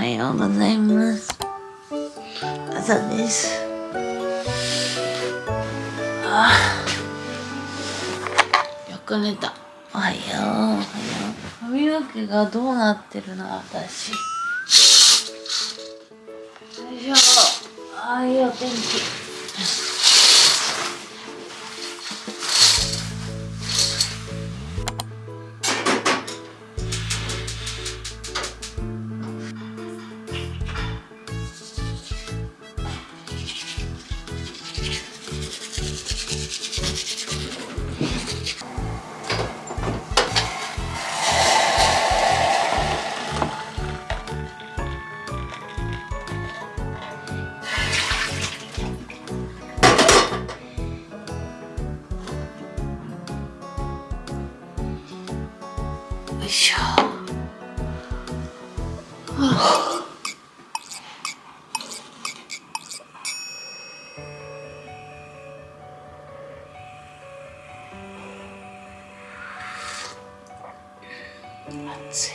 はようございます。朝です。ああよく寝た。おはよう。おはよう髪の毛がどうなってるの私。よいしょ。ああいいお天気。はあ、暑い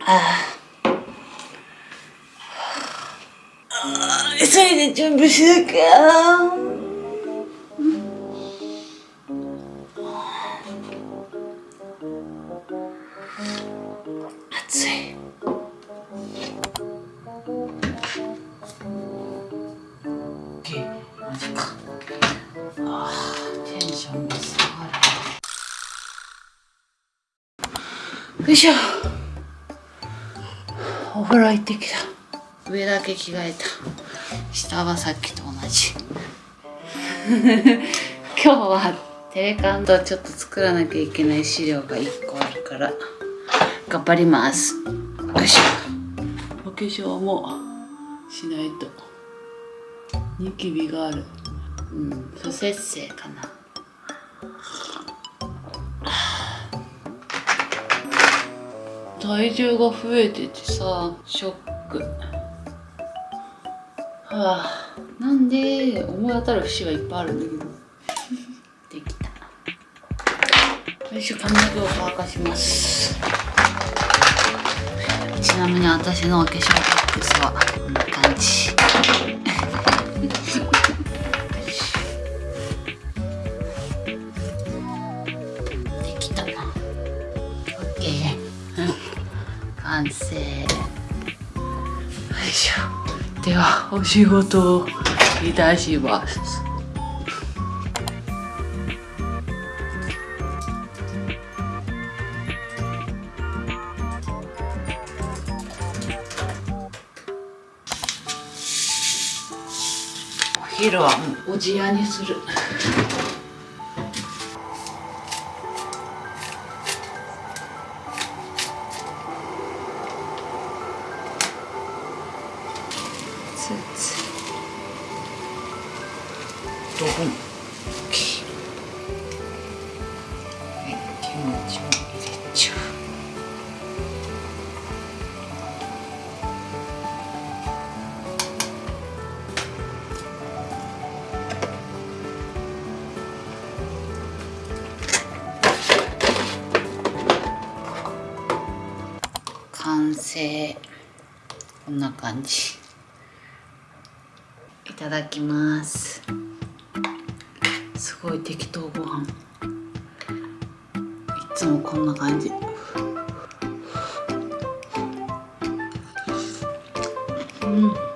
ああ急いで準備しお風呂行ってきた上だけ着替えた。下はさっきと同じ。今日はテレカンとちょっと作らなきゃいけない資料が1個あるから頑張ります。よいしょお化粧もしないと。ニキビがある。うん不節制かな。体重が増えててさショック。はあなんで思い当たる節はいっぱいあるんだけど。できた。よいしょ髪の毛を乾かします。ちなみに私のお化粧ボックスはこんな感じ。ではお仕事をいたします。お昼はもうおじやにする。成こんな感じ。いただきます。すごい適当ご飯。いつもこんな感じ。うん。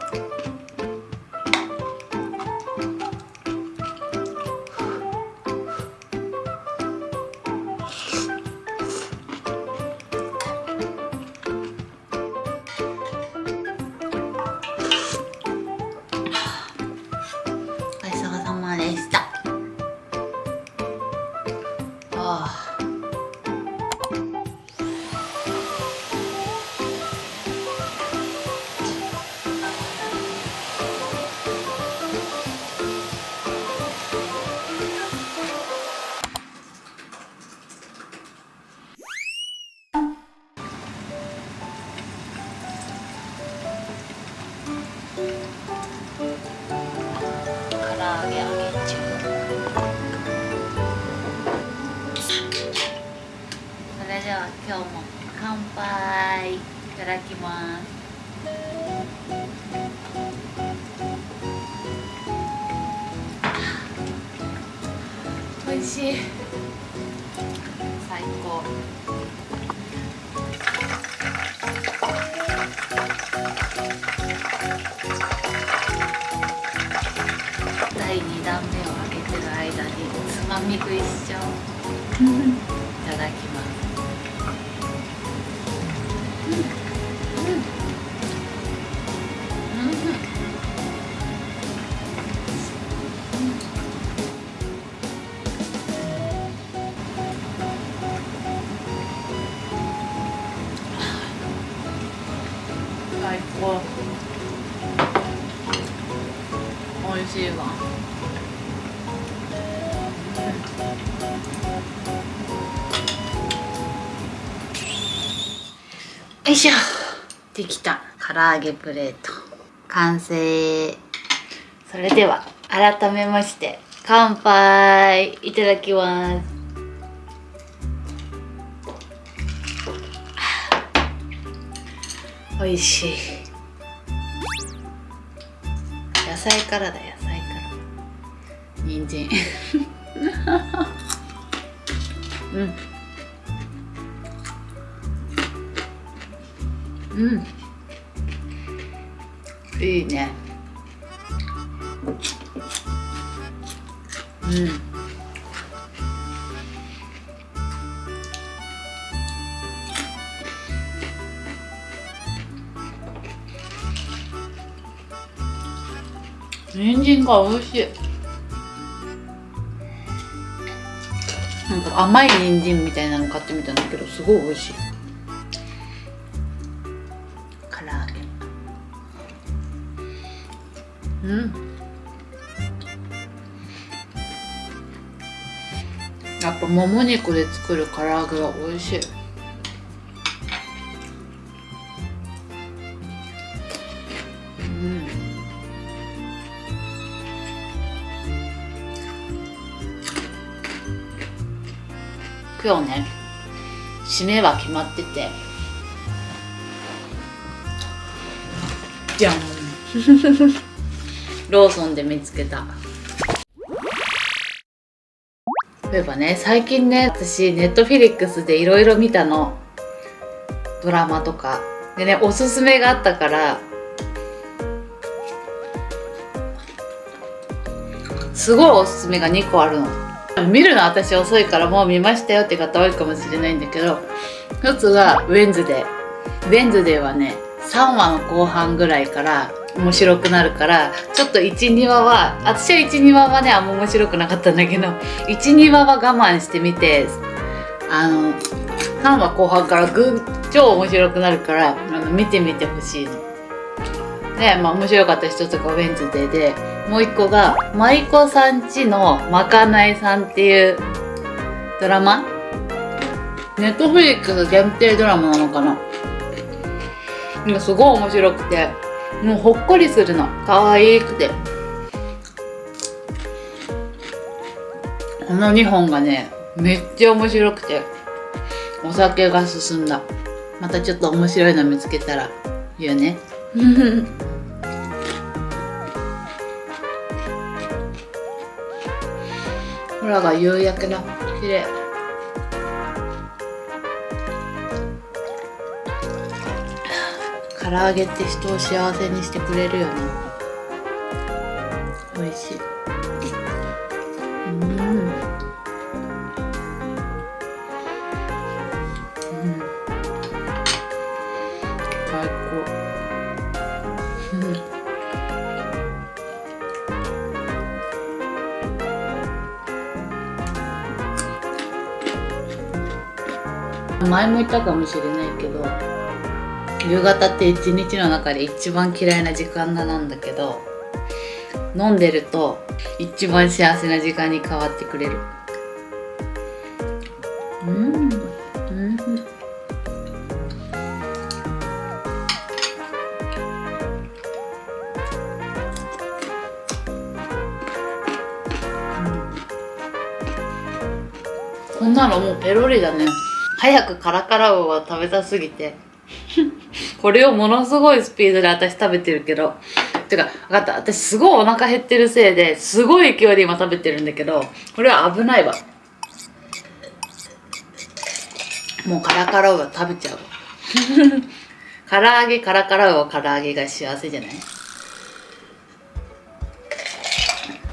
味ししょできた。唐揚げプレート。完成。それでは改めまして乾杯いただきます。美味しい。野菜からだ野菜から。人参。う んうん。いいね。うん。人参が美味しい。なんか甘い人参みたいなの買ってみたんだけどすごい美味しい。やっぱもも肉で作る唐揚げは美味しい。うん。今日ね締めは決まってて。じゃん。ローソンで見つけたそういえばね最近ね私ネットフィリックスでいろいろ見たの。ドラマとか。でねおすすめがあったからすごいおすすめが2個あるの。見るの私遅いからもう見ましたよって方多いかもしれないんだけど一つがウェンズデー。ウェンズデーはね3話の後半ぐらいから面白くなるからちょっと12話は私は12話はねあんま面白くなかったんだけど12話は我慢してみてあの3話後半からぐん超面白くなるからあの見てみてほしいの。で、まあ面白かった一つがウェンズデーでもう一個が舞妓さんちのまかないさんっていうドラマ？ネットフリックス限定ドラマなのかな？すごい面白くて。もうほっこりするの。可愛くて。この2本がねめっちゃ面白くて。お酒が進んだ。またちょっと面白いの見つけたら言うね。空が夕焼けだ綺麗唐揚げって人を幸せにしてくれるよね。美味しい。うん。うん。最高うん前も言ったかもしれないけど夕方って一日の中で一番嫌いな時間なんだけど飲んでると一番幸せな時間に変わってくれる。うん。こん。なのもうペロリだね早くカラカラウは食べたすぎてこれをものすごいスピードで私食べてるけど。てかわかった。私すごいお腹減ってるせいですごい勢いで今食べてるんだけどこれは危ないわ。もうカラカラは食べちゃう 唐揚げカラカラは唐揚げが幸せじゃない？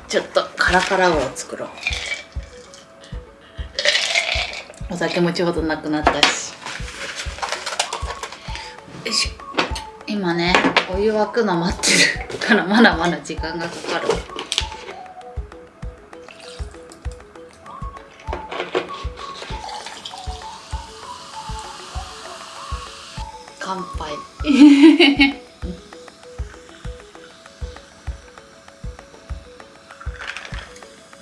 ちょっとカラカラを作ろう。お酒もちょうどなくなったし。よいし。ょ今ねお湯沸くの待ってる。からまだまだ時間がかかる。乾杯。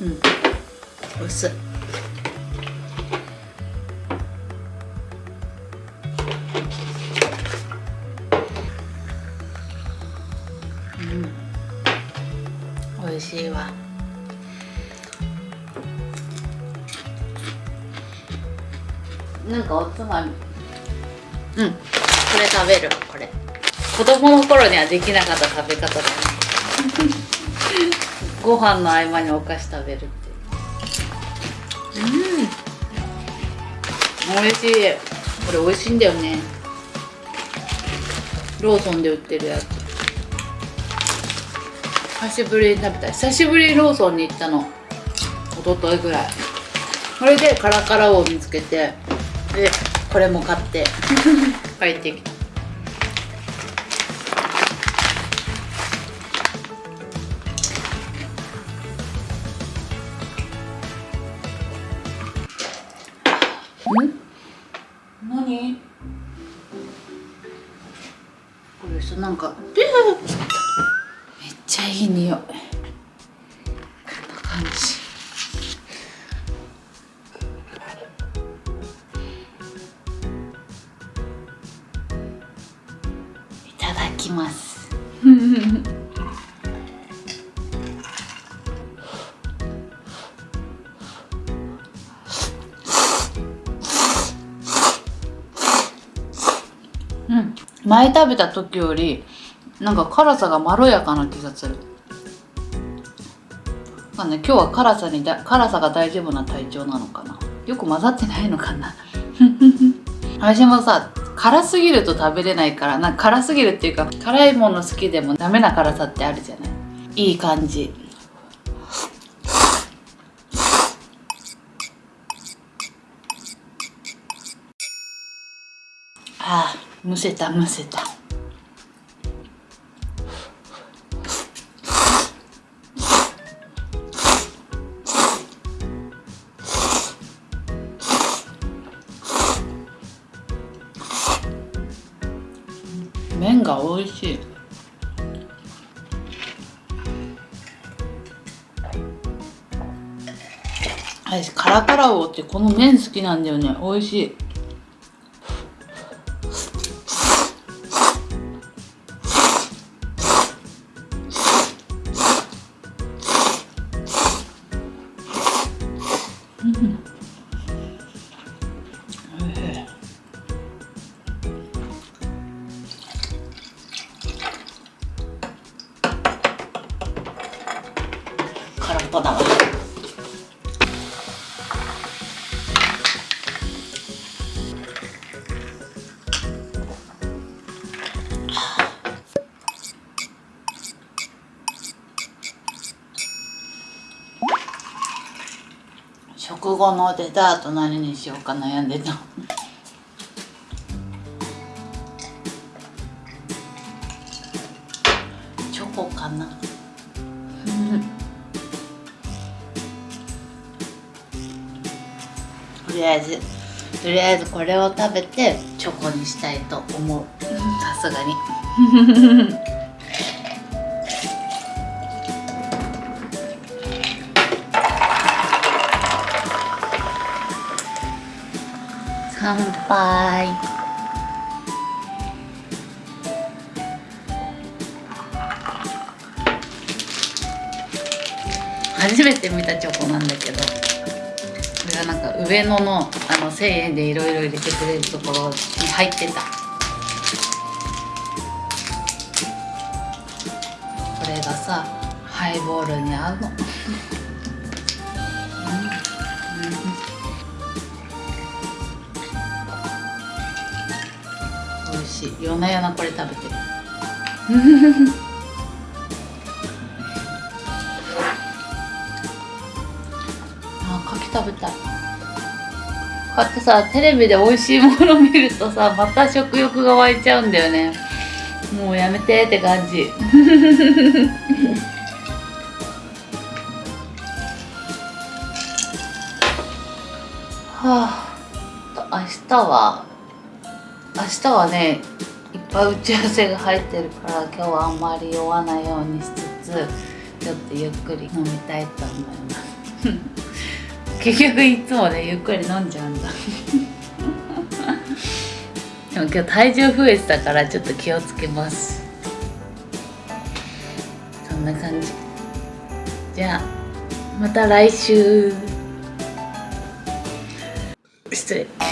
うん。薄。いまみうん。これ食べる。これ。子供の頃にはできなかった食べ方だね。ご飯の合間にお菓子食べるってう。ん。美味しい。これ美味しいんだよね。ローソンで売ってるやつ。久しぶりに食べた久しぶりにローソンに行ったの。一昨日ぐらい。これでカラカラを見つけて。でこれも買って。帰ってきた。前食べた時よりなんか辛さがまろやかな気がする。まあね今日は辛さにだ辛さが大丈夫な体調なのかな。よく混ざってないのかな。私もさ辛すぎると食べれないからなんか辛すぎるっていうか辛いもの好きでもダメな辛さってあるじゃない。いい感じ。ああ。むせたむせた。麺が美味しい。私カラカラウオってこの麺好きなんだよね。美味しい。空っぽだわ食後のデザート何にしようか悩んでた。りあえずとりあえずこれを食べてチョコにしたいと思う。さすがに。乾杯。初めて見たチョコなんだけど。これはなんか上野のあの1000円でいろいろ入れてくれるところに入ってた。これがさハイボールに合うの。美味しい。夜な夜なこれ食べてる。た。いこうやってさテレビで美味しいもの見るとさ また食欲が湧いちゃうんだよね。もうやめてって感じ。はあ明日は明日はねいっぱい打ち合わせが入ってるから今日はあんまり酔わないようにしつつちょっとゆっくり飲みたいと思います。結局いつもねゆっくり飲んじゃうんだ。でも今日体重増えてたからちょっと気をつけます。そんな感じ。じゃあまた来週。失礼。